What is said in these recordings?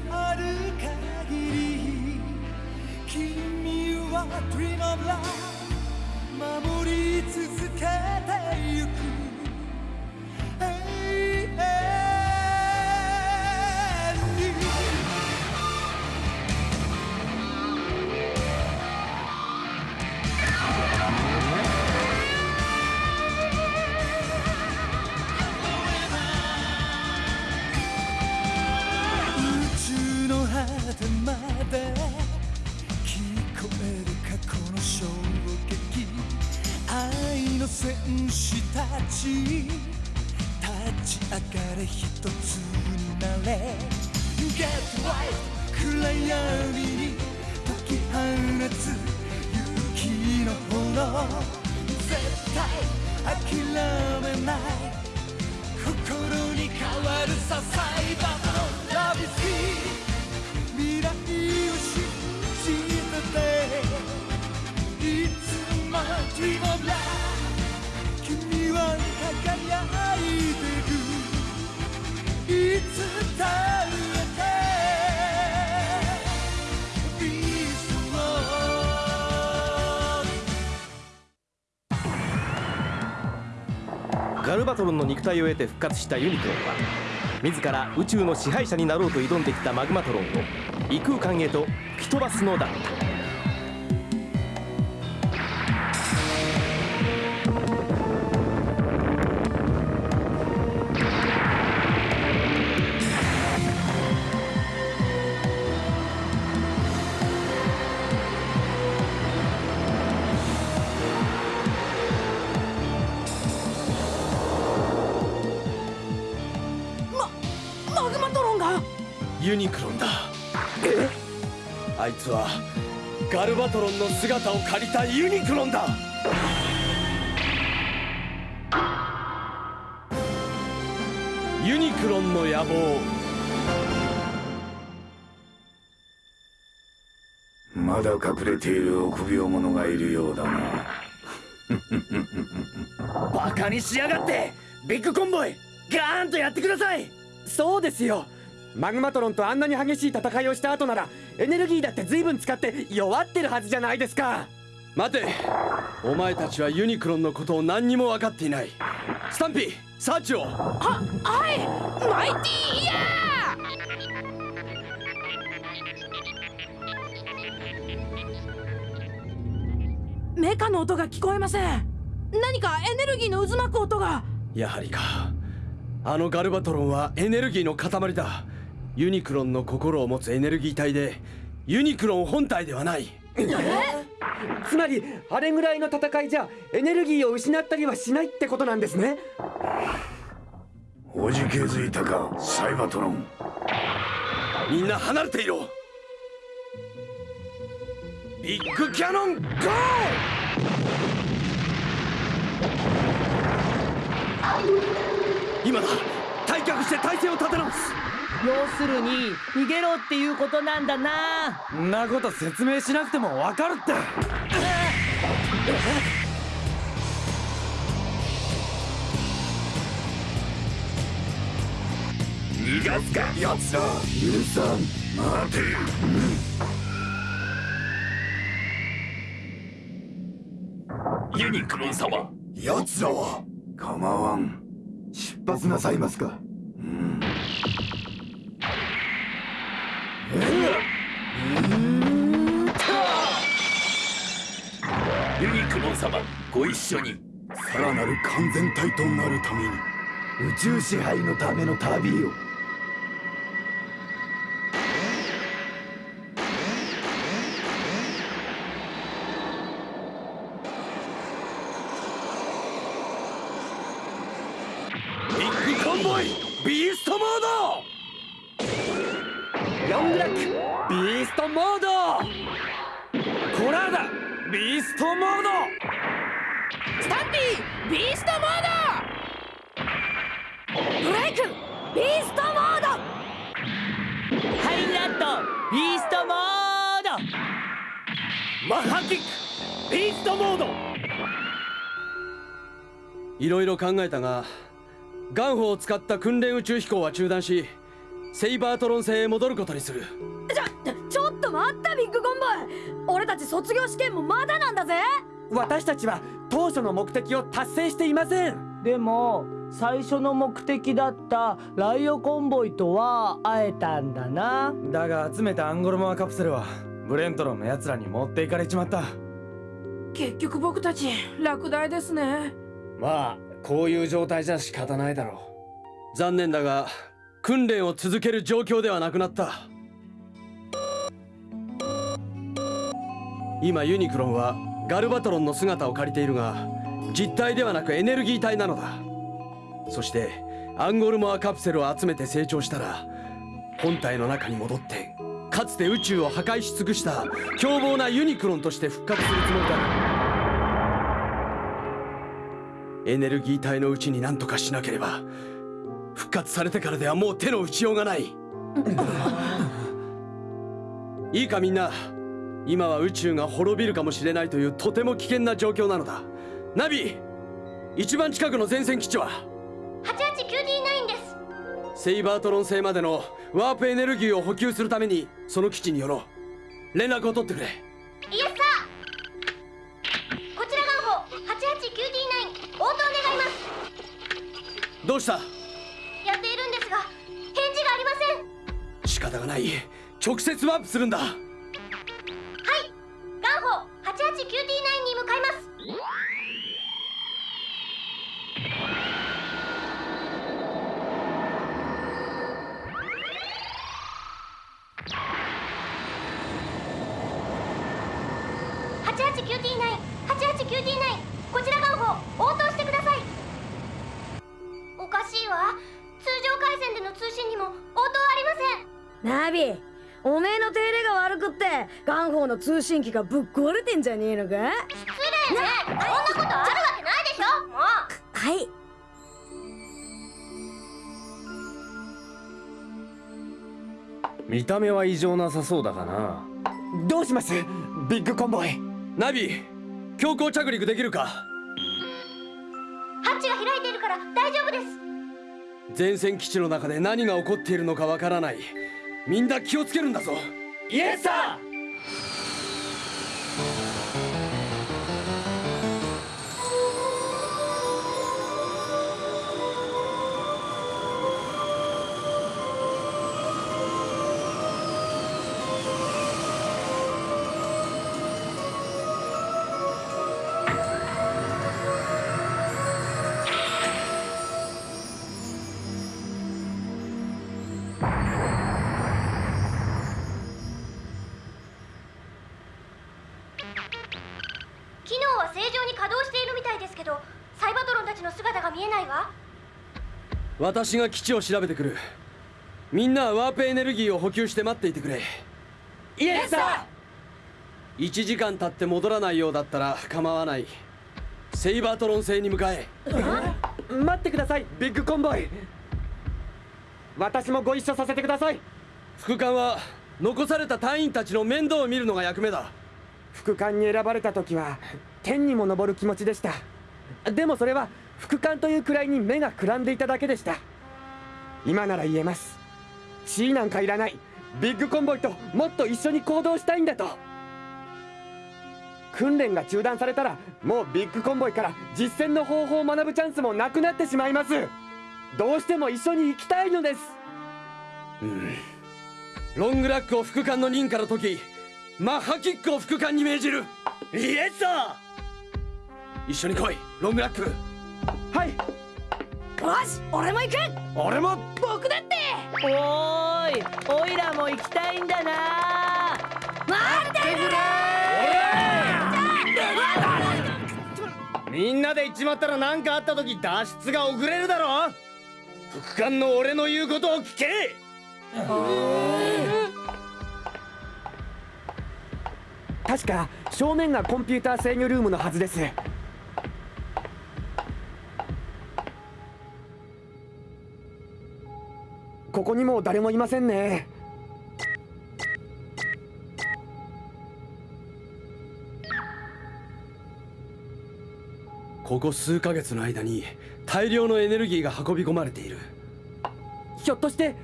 のある限り君は Dream of Love 守り続けてゆく戦士たち立ち上がれ一つになれ。Get right 暗闇に解き放つ勇気の炎。絶対諦めない。心に変わるさサイバーのラビス。キー未来を信じてて。いつも Dream of Love いてるいつだってビーストガルバトロンの肉体を得て復活したユニクロンは自ら宇宙の支配者になろうと挑んできたマグマトロンを異空間へと吹き飛ばすのだ。ったガルバトロンの姿を借りたユニクロンだ。ユニクロンの野望。まだ隠れている臆病者がいるようだな。バカにしやがってビッグコンボイ。ガーンとやってください。そうですよマグマトロンとあんなに激しい戦いをした後ならエネルギーだって随分使って弱ってるはずじゃないですか。待て。お前たちはユニクロンのことを何にも分かっていない。スタンピーサーチを。ははい。マイティーイヤー！メカの音が聞こえません。何かエネルギーの渦巻く音が。やはりか。あのガルバトロンはエネルギーの塊だユニクロンの心を持つエネルギー体でユニクロン本体ではない。つまりあれぐらいの戦いじゃエネルギーを失ったりはしないってことなんですね。おじけづいたかサイバトロン。みんな離れていろ。ビッグキャノンゴー！今だ。退却して体勢を立て直す要するに逃げろっていうことなんだな。んなこと説明しなくても分かるって。逃がすか奴ら。許さん。待て。ユニクロン様奴らは構わん。出発なさいますかン様ご一緒に。さらなる完全体となるために宇宙支配のための旅を。ビッグコンボイビーストモーロングラックビーストモードド！コラーダビーストモードビーストモードブレイクビーストモードハイラットビーストモードマッハキックビーストモードいろいろ考えたがガンホを使った訓練宇宙飛行は中断しセイバートロン星へ戻ることにする。ちょちょっと待ったビッグコンボイ。俺たち卒業試験もまだなんだぜ。私たちは当初の目的を達成していません。でも最初の目的だったライオコンボイとは会えたんだな。だが集めたアンゴルモアカプセルはブレントロンの奴らに持っていかれちまった。結局僕たち落第ですね。まあこういう状態じゃ仕方ないだろ残念だが訓練を続ける状況ではなくなった。今ユニクロンはガルバトロンの姿を借りているが実体ではなくエネルギー体なのだ。そしてアンゴルモアカプセルを集めて成長したら本体の中に戻ってかつて宇宙を破壊し尽くした凶暴なユニクロンとして復活するつもりだ。エネルギー体のうちに何とかしなければ復活されてからではもう手の打ちようがない。いいかみんな今は宇宙が滅びるかもしれないというとても危険な状況なのだ。ナビ一番近くの前線基地は？88QD9 です。セイバートロン星までのワープエネルギーを補給するためにその基地に寄ろう。連絡を取ってくれ。イエスサーこちら元宝 88QD9 応答願います。どうした？やっているんですが返事がありません。仕方がない。直接ワープするんだ宝 88QD9 に向かいます。88QD9 88QD9 こちら元宝応答してください。おかしいわ。通常回線での通信にも応答ありません。ナビ。おめえの手入れが悪くってガンホーの通信機がぶっ壊れてんじゃねえのか？失礼ね。そんなことあるわけないでしょ。もうはい。見た目は異常なさそうだがな。どうします？ビッグコンボイ。ナビ強行着陸できるか？ハッチが開いているから大丈夫です。前線基地の中で何が起こっているのかわからないみんな気をつけるんだぞ。イエスさん！私が基地を調べてくる。みんなはワープエネルギーを補給して待っていてくれ。イエスサ1時間経って戻らないようだったら構わない。セイバートロン星に向かえ？ー待ってください。ビッグコンボイ。私もご一緒させてください。副官は残された隊員たちの面倒を見るのが役目だ。副官に選ばれた時は天にも昇る気持ちでした。でもそれは副官というくらいに目がくらんでいただけでした。今なら言えます。地位なんかいらない。ビッグコンボイともっと一緒に行動したいんだと。訓練が中断されたらもうビッグコンボイから実践の方法を学ぶチャンスもなくなってしまいます。どうしても一緒に行きたいのです。うん。ロングラックを副官の任から解きマッハキックを副官に命じる。イエスサ一緒に来いロングラック。はい。よし俺も行く。俺も。僕だって。おーいおいらも行きたいんだな。待ってくれみんなで行っちまったら何かあった時脱出が遅れるだろ。副官の俺の言うことを聞け。確か正面がコンピューター制御ルームのはずですここにも誰もいませんね。ここ数ヶ月の間に大量のエネルギーが運び込まれている。ひょっとして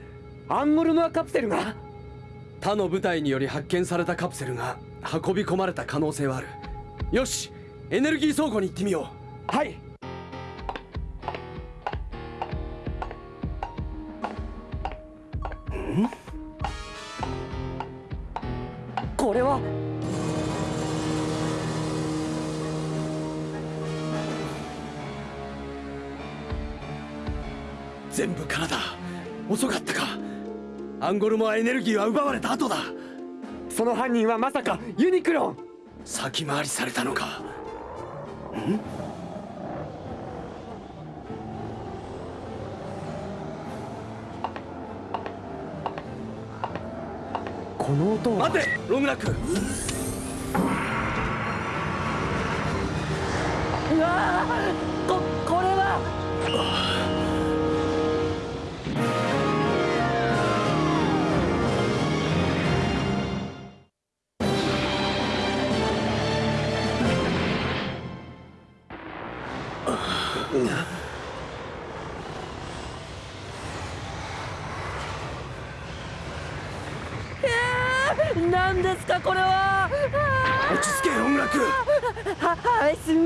アンゴルモアカプセルが？他の部隊により発見されたカプセルが運び込まれた可能性はある。よしエネルギー倉庫に行ってみよう。はいアンゴルモアエネルギーは奪われた後だ。その犯人はまさかユニクロン。先回りされたのか。ん？この音は？待てロングラック。うわここれは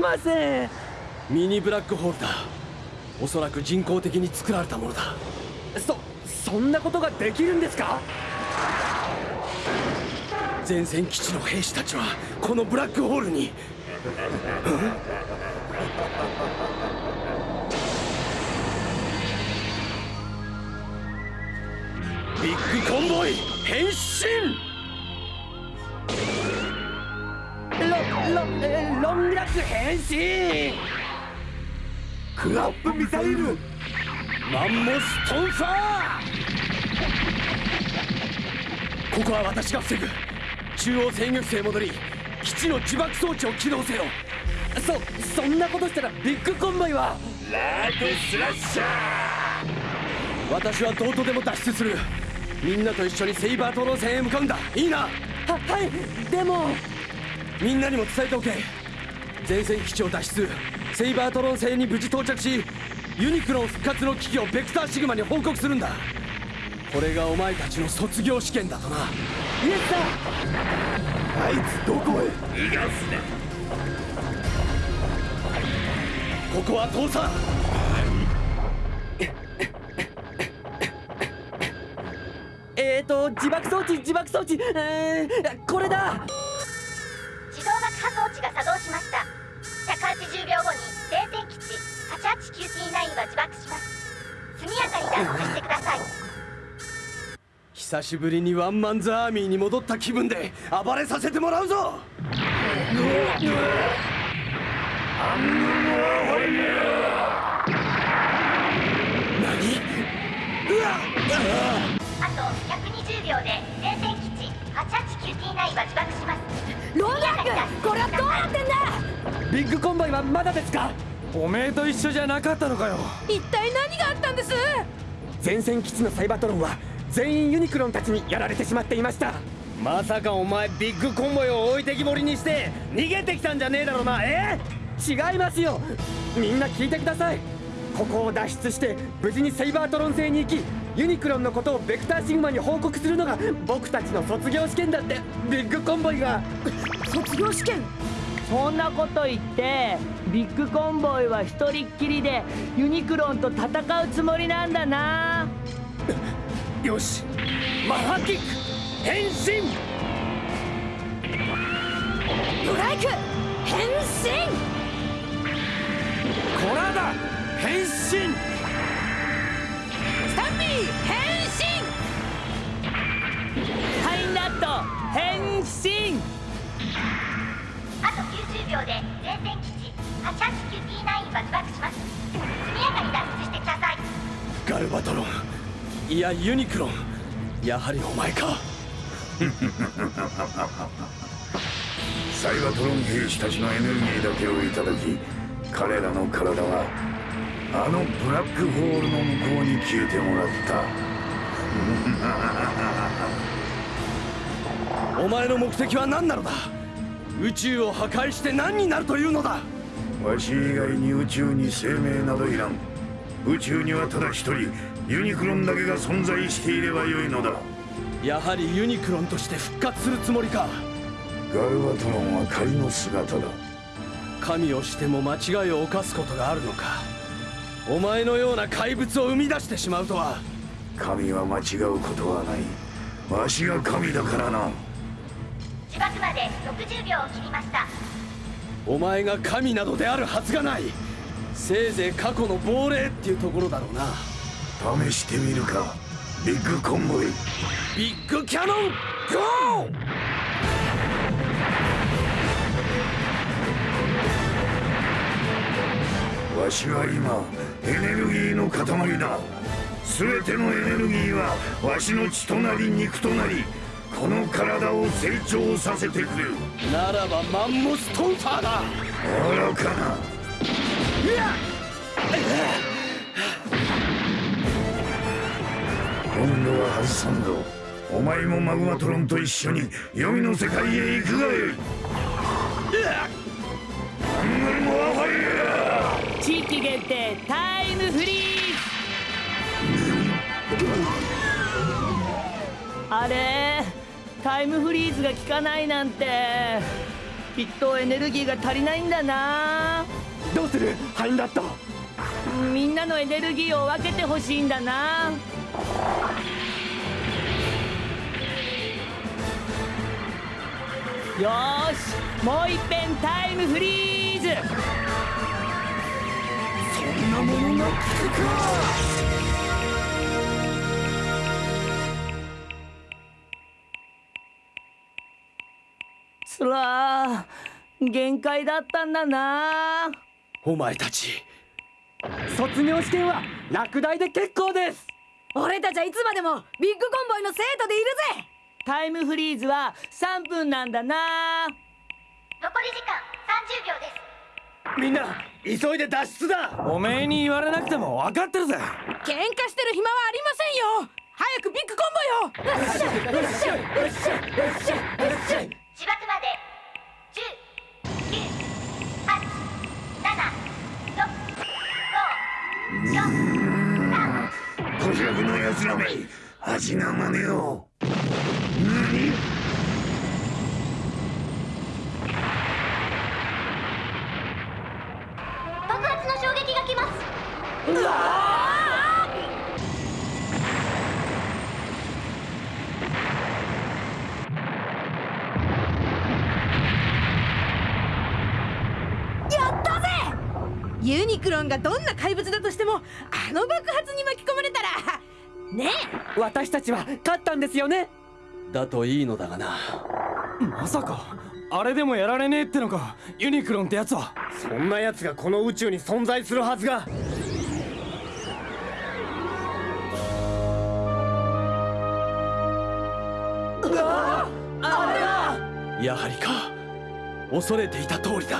ません。ミニブラックホールだ。おそらく人工的に作られたものだ。そそんなことができるんですか？前線基地の兵士たちはこのブラックホールに。ビッグコンボイ変身ロロングラック変身クラップミサイルマンモストンファーここは私が防ぐ中央制御室へ戻り基地の自爆装置を起動せよそそんなことしたらビッグコンボイはラートスラッシャー私はどうとでも脱出するみんなと一緒にセイバートロン戦へ向かうんだいいなははいでもみんなにも伝えておけ。前線基地を脱出。セイバートロン星に無事到着しユニクロン復活の危機をベクターシグマに報告するんだ。これがお前たちの卒業試験だとな。イエスだ。あいつどこへ？逃がすな。ここは倒産えーと自爆装置自爆装置。えー、これだ久しぶりにワンマンズアーミーに戻った気分で暴れさせてもらうぞ!あと120秒で前線基地 88QT9 は自爆します。ロンラックこれはどうなってんだ!ビッグコンボイはまだですか?おめえと一緒じゃなかったのかよ。一体何があったんです?前線基地のサイバトロンは全員ユニクロンたちにやられてしまっていました。まさかお前ビッグコンボイを置いてきぼりにして逃げてきたんじゃねえだろうなえ？違いますよ。みんな聞いてください。ここを脱出して無事にセイバートロン星に行きユニクロンのことをベクターシグマに報告するのが僕たちの卒業試験だって。ビッグコンボイが。卒業試験？そんなこと言ってビッグコンボイは一人っきりでユニクロンと戦うつもりなんだなよし。マハキック。変身。ブライク。変身。コラダ変身。スタンピー。変身。ハイナット変身。あと90秒で前線基地 88QT9 は自爆します。速やかに脱出してください。ガルバトロンいやユニクロ。ンやはりお前か。サイバトロン兵士たちのエネルギーだけをいただき彼らの体はあのブラックホールの向こうに消えてもらった。お前の目的は何なのだ？宇宙を破壊して何になるというのだ？わし以外に宇宙に生命などいらん宇宙にはただ一人ユニクロンだけが存在していればよいのだ。やはりユニクロンとして復活するつもりか。ガルバトロンは仮の姿だ。神をしても間違いを犯すことがあるのか。お前のような怪物を生み出してしまうとは。神は間違うことはない。わしが神だからな。自爆まで60秒を切りました。お前が神などであるはずがないせいぜい過去の亡霊っていうところだろうな。試してみるかビッグコンボイ。ビッグキャノンゴー！わしは今エネルギーの塊だ。全てのエネルギーはわしの血となり肉となりこの体を成長させてくれる。ならばマンモストンファーだ。愚かな今度は外さんぞお前もマグマトロンと一緒に黄泉の世界へ行くがよいアングルモアファイヤー地域限定タイムフリーズあれタイムフリーズが効かないなんて。きっとエネルギーが足りないんだな。どうする？ハインラットみんなのエネルギーを分けてほしいんだな。よしもういっぺんタイムフリーズ。そんなものが効くか。つらー限界だったんだな。お前たち。卒業試験は落第で結構です。俺たちはいつまでもビッグコンボイの生徒でいるぜ。タイムフリーズは3分なんだな。残り時間30秒です。みんな急いで脱出だ。おめえに言われなくても分かってるぜ。喧嘩してる暇はありませんよ。早くビッグコンボよ味な真似を。たちは勝ったんですよね？だといいのだがな。まさかあれでもやられねえってのかユニクロンってやつは。そんな奴がこの宇宙に存在するはずが。やはりか恐れていた通りだ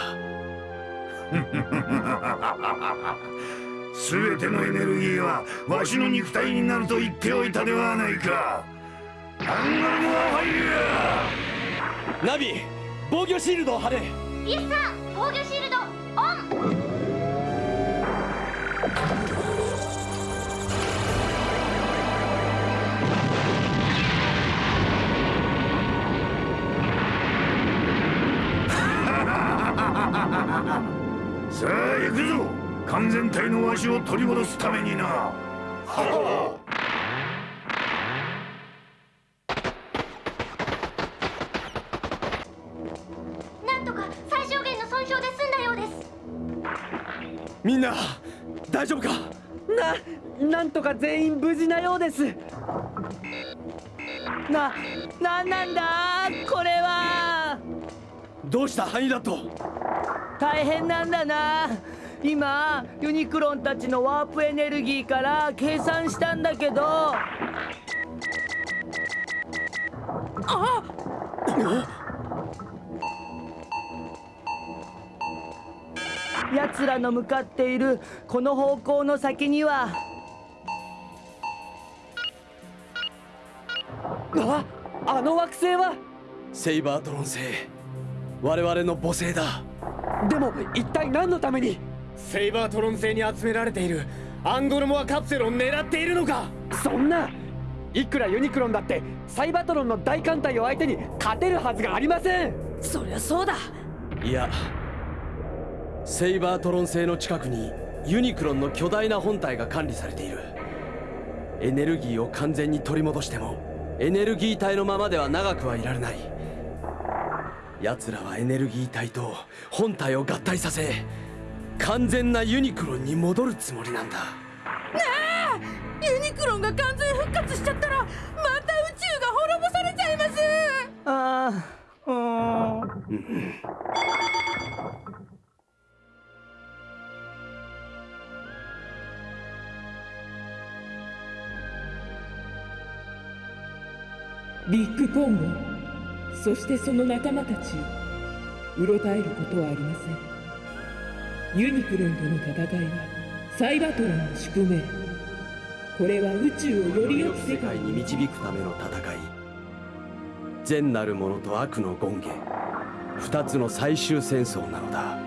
全てのエネルギーはわしの肉体になると言っておいたではないか。アングルモアファイヤー。ナビ防御シールドを張れ。イエスさん防御シールドオン。さあ行くぞ完全体のわしを取り戻すためにな。なんとか最小限の損傷で済んだようです。みんな大丈夫か？ななんとか全員無事なようです。な、なんなんだ？これは。どうした？ハニダット。大変なんだな今ユニクロンたちのワープエネルギーから計算したんだけど。奴らの向かっているこの方向の先には。ああの惑星は？セイバードロン星。我々の母星だ。でも一体何のために？セイバートロン星に集められている。アンゴルモアカプセルを狙っているのか。そんないくらユニクロンだってサイバトロンの大艦隊を相手に勝てるはずがありません。そりゃそうだ。いやセイバートロン星の近くにユニクロンの巨大な本体が管理されている。エネルギーを完全に取り戻してもエネルギー体のままでは長くはいられない。奴らはエネルギー体と本体を合体させ完全なユニクロンに戻るつもりなんだ。ねえユニクロンが完全復活しちゃったらまた宇宙が滅ぼされちゃいます。ああうんビッグコンボ。そしてその仲間たちを。うろたえることはありませんユニクロンとの戦いはサイバトロンの宿命。これは宇宙をより良き世界に導くための戦い。善なる者と悪の権限二つの最終戦争なのだ。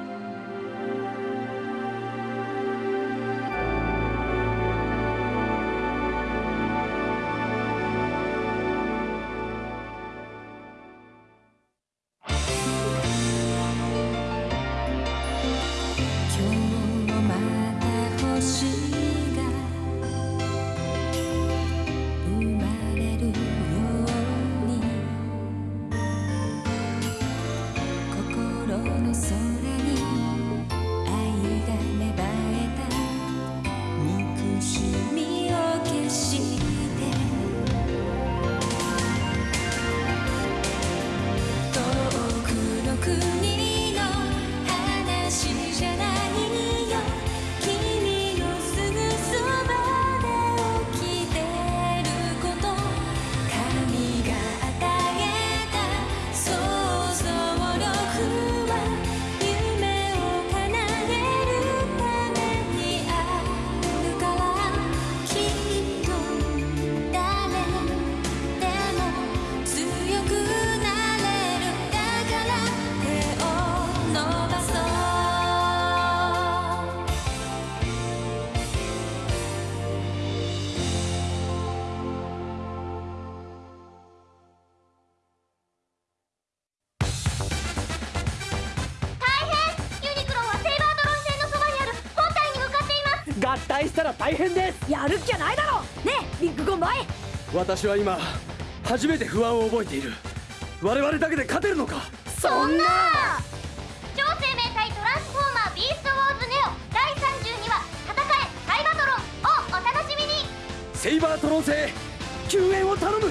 です。やるっきゃないだろ。ねえビッグコンボイ私は今初めて不安を覚えている。我々だけで勝てるのか。そんな。超生命体トランスフォーマービーストウォーズネオ。第32話戦えサイバトロンをお楽しみに。セイバートロン星救援を頼む